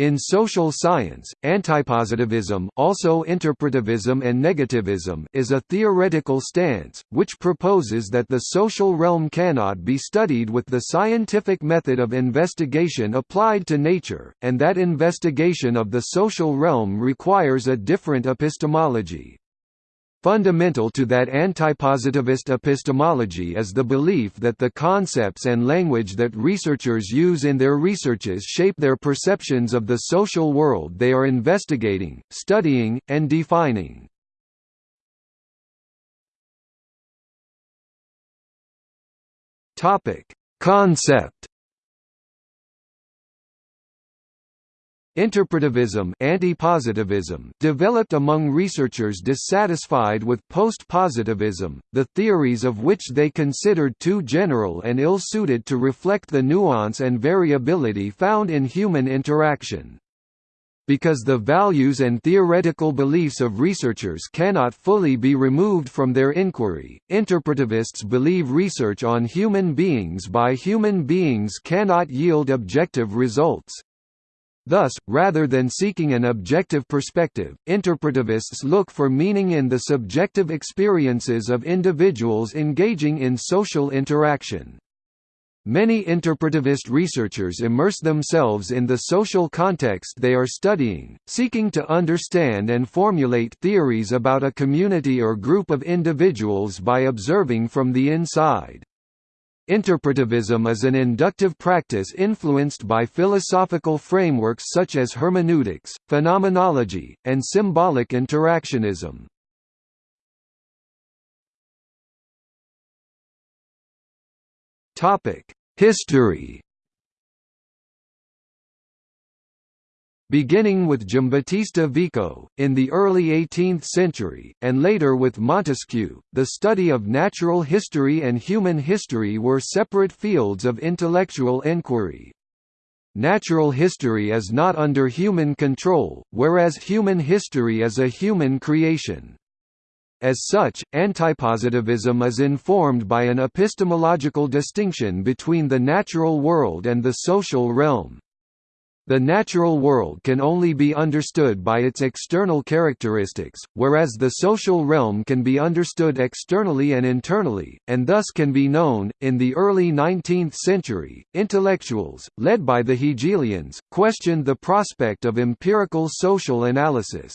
In social science, antipositivism also interpretivism and negativism is a theoretical stance, which proposes that the social realm cannot be studied with the scientific method of investigation applied to nature, and that investigation of the social realm requires a different epistemology. Fundamental to that antipositivist epistemology is the belief that the concepts and language that researchers use in their researches shape their perceptions of the social world they are investigating, studying, and defining. Concept Interpretivism anti-positivism developed among researchers dissatisfied with post-positivism, the theories of which they considered too general and ill-suited to reflect the nuance and variability found in human interaction. Because the values and theoretical beliefs of researchers cannot fully be removed from their inquiry, interpretivists believe research on human beings by human beings cannot yield objective results. Thus, rather than seeking an objective perspective, interpretivists look for meaning in the subjective experiences of individuals engaging in social interaction. Many interpretivist researchers immerse themselves in the social context they are studying, seeking to understand and formulate theories about a community or group of individuals by observing from the inside. Interpretivism is an inductive practice influenced by philosophical frameworks such as hermeneutics, phenomenology, and symbolic interactionism. History beginning with Giambattista Vico, in the early 18th century, and later with Montesquieu, the study of natural history and human history were separate fields of intellectual inquiry. Natural history is not under human control, whereas human history is a human creation. As such, antipositivism is informed by an epistemological distinction between the natural world and the social realm. The natural world can only be understood by its external characteristics, whereas the social realm can be understood externally and internally, and thus can be known. In the early 19th century, intellectuals, led by the Hegelians, questioned the prospect of empirical social analysis.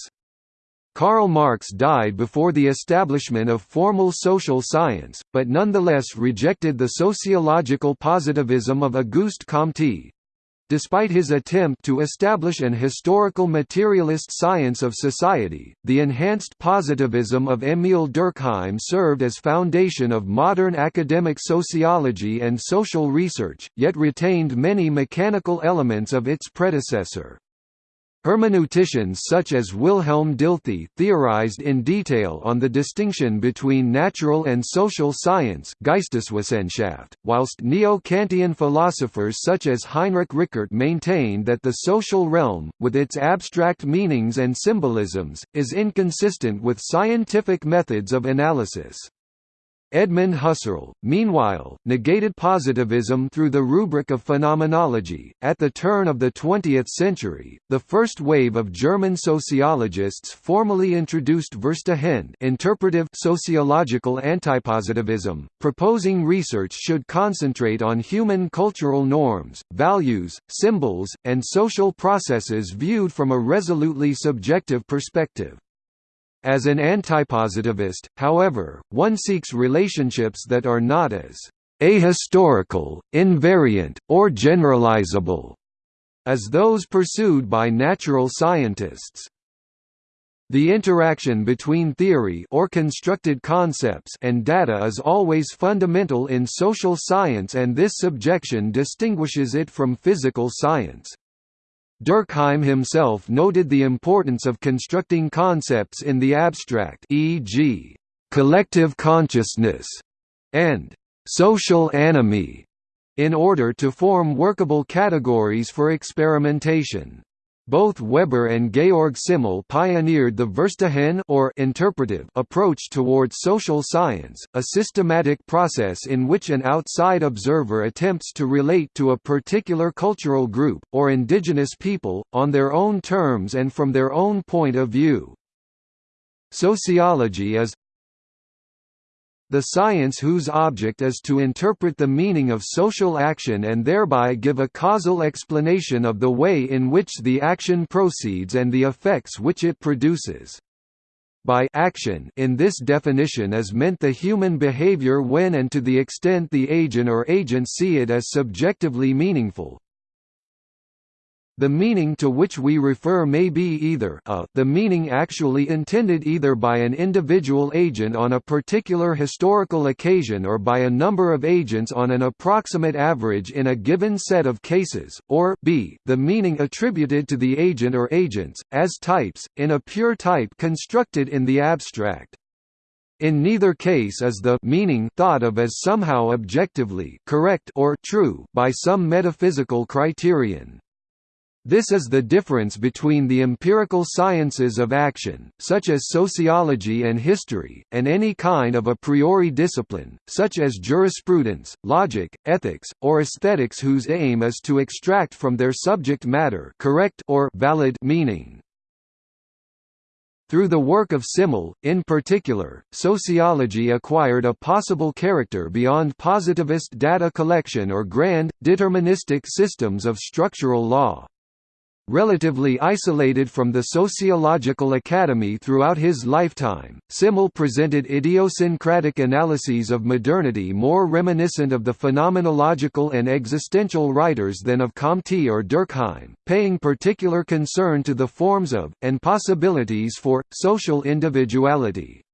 Karl Marx died before the establishment of formal social science, but nonetheless rejected the sociological positivism of Auguste Comte, Despite his attempt to establish an historical materialist science of society, the enhanced positivism of Émile Durkheim served as foundation of modern academic sociology and social research, yet retained many mechanical elements of its predecessor. Hermeneuticians such as Wilhelm Dilthey theorized in detail on the distinction between natural and social science Geisteswissenschaft, whilst neo-Kantian philosophers such as Heinrich Rickert maintained that the social realm, with its abstract meanings and symbolisms, is inconsistent with scientific methods of analysis. Edmund Husserl, meanwhile, negated positivism through the rubric of phenomenology. At the turn of the 20th century, the first wave of German sociologists formally introduced Verstehen, interpretive sociological antipositivism, proposing research should concentrate on human cultural norms, values, symbols, and social processes viewed from a resolutely subjective perspective. As an antipositivist, however, one seeks relationships that are not as ahistorical, invariant, or generalizable as those pursued by natural scientists. The interaction between theory or constructed concepts and data is always fundamental in social science and this subjection distinguishes it from physical science. Durkheim himself noted the importance of constructing concepts in the abstract e.g., collective consciousness, and social anomie, in order to form workable categories for experimentation. Both Weber and Georg Simmel pioneered the Verstehen or interpretive approach towards social science, a systematic process in which an outside observer attempts to relate to a particular cultural group, or indigenous people, on their own terms and from their own point of view. Sociology is the science whose object is to interpret the meaning of social action and thereby give a causal explanation of the way in which the action proceeds and the effects which it produces. By action in this definition is meant the human behavior when and to the extent the agent or agents see it as subjectively meaningful, the meaning to which we refer may be either a, the meaning actually intended either by an individual agent on a particular historical occasion or by a number of agents on an approximate average in a given set of cases, or b, the meaning attributed to the agent or agents, as types, in a pure type constructed in the abstract. In neither case is the meaning thought of as somehow objectively correct or true by some metaphysical criterion. This is the difference between the empirical sciences of action, such as sociology and history, and any kind of a priori discipline, such as jurisprudence, logic, ethics, or aesthetics whose aim is to extract from their subject matter correct or valid meaning. Through the work of Simmel, in particular, sociology acquired a possible character beyond positivist data collection or grand, deterministic systems of structural law. Relatively isolated from the sociological academy throughout his lifetime, Simmel presented idiosyncratic analyses of modernity more reminiscent of the phenomenological and existential writers than of Comte or Durkheim, paying particular concern to the forms of, and possibilities for, social individuality.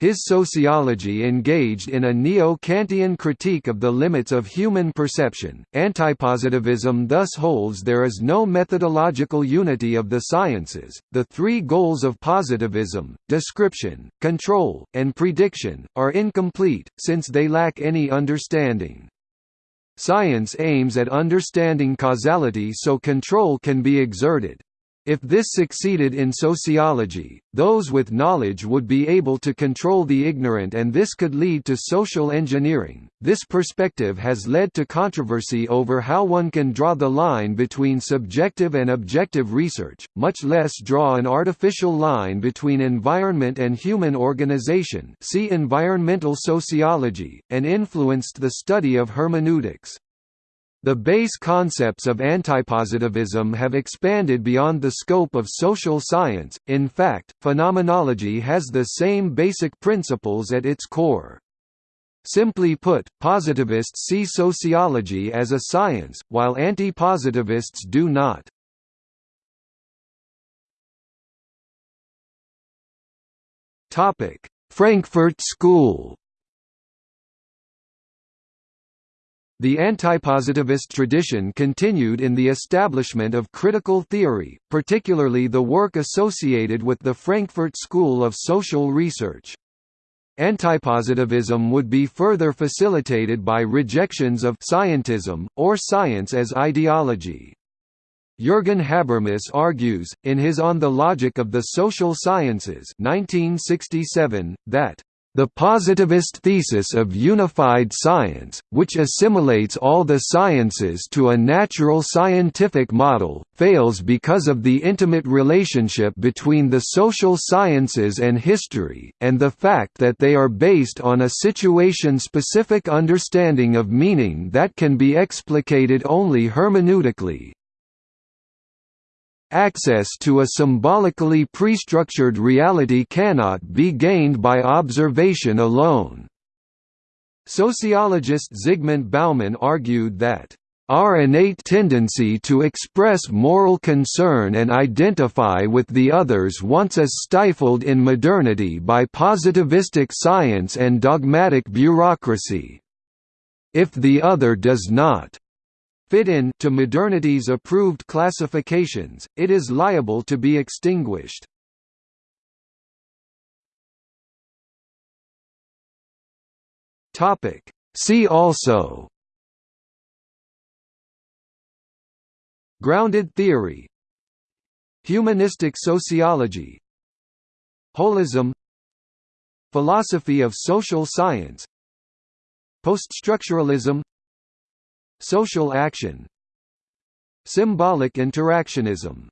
His sociology engaged in a neo-Kantian critique of the limits of human perception. Antipositivism thus holds there is no methodological unity of the sciences. The three goals of positivism, description, control, and prediction, are incomplete, since they lack any understanding. Science aims at understanding causality so control can be exerted. If this succeeded in sociology, those with knowledge would be able to control the ignorant and this could lead to social engineering. This perspective has led to controversy over how one can draw the line between subjective and objective research, much less draw an artificial line between environment and human organization see environmental sociology, and influenced the study of hermeneutics. The base concepts of antipositivism have expanded beyond the scope of social science, in fact, phenomenology has the same basic principles at its core. Simply put, positivists see sociology as a science, while anti-positivists do not. Frankfurt School The antipositivist tradition continued in the establishment of critical theory, particularly the work associated with the Frankfurt School of Social Research. Antipositivism would be further facilitated by rejections of scientism, or science as ideology. Jürgen Habermas argues, in his On the Logic of the Social Sciences 1967, that the positivist thesis of unified science, which assimilates all the sciences to a natural scientific model, fails because of the intimate relationship between the social sciences and history, and the fact that they are based on a situation-specific understanding of meaning that can be explicated only hermeneutically, Access to a symbolically prestructured reality cannot be gained by observation alone. Sociologist Zygmunt Bauman argued that our innate tendency to express moral concern and identify with the others once is stifled in modernity by positivistic science and dogmatic bureaucracy. If the other does not fit in to modernity's approved classifications, it is liable to be extinguished. See also. Grounded theory. Humanistic sociology. Holism. Philosophy of social science. Poststructuralism Social action Symbolic interactionism